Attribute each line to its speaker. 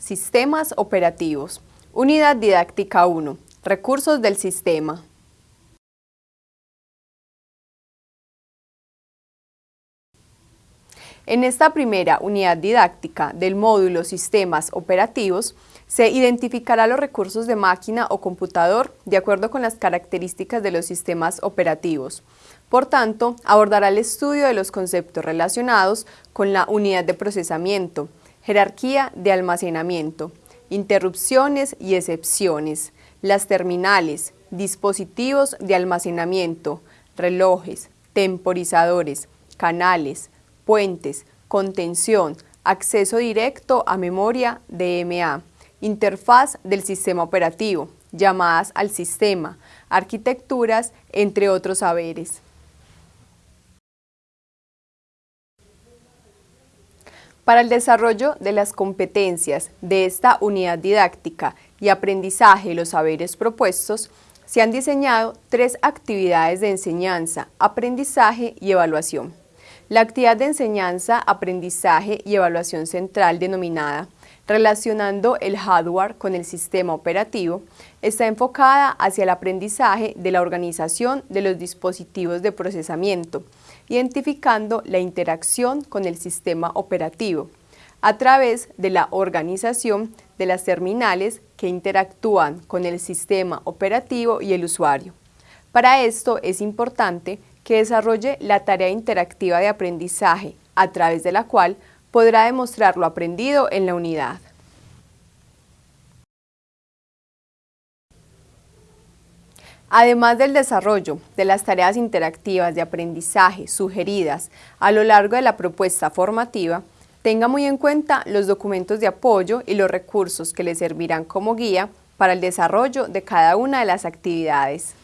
Speaker 1: Sistemas operativos. Unidad didáctica 1. Recursos del sistema. En esta primera unidad didáctica del módulo Sistemas Operativos, se identificará los recursos de máquina o computador de acuerdo con las características de los sistemas operativos. Por tanto, abordará el estudio de los conceptos relacionados con la unidad de procesamiento, jerarquía de almacenamiento, interrupciones y excepciones, las terminales, dispositivos de almacenamiento, relojes, temporizadores, canales, puentes, contención, acceso directo a memoria DMA, interfaz del sistema operativo, llamadas al sistema, arquitecturas, entre otros saberes. Para el desarrollo de las competencias de esta unidad didáctica y aprendizaje de los saberes propuestos, se han diseñado tres actividades de enseñanza, aprendizaje y evaluación. La actividad de enseñanza, aprendizaje y evaluación central denominada relacionando el hardware con el sistema operativo, está enfocada hacia el aprendizaje de la organización de los dispositivos de procesamiento, identificando la interacción con el sistema operativo, a través de la organización de las terminales que interactúan con el sistema operativo y el usuario. Para esto es importante que desarrolle la tarea interactiva de aprendizaje, a través de la cual podrá demostrar lo aprendido en la unidad. Además del desarrollo de las tareas interactivas de aprendizaje sugeridas a lo largo de la propuesta formativa, tenga muy en cuenta los documentos de apoyo y los recursos que le servirán como guía para el desarrollo de cada una de las actividades.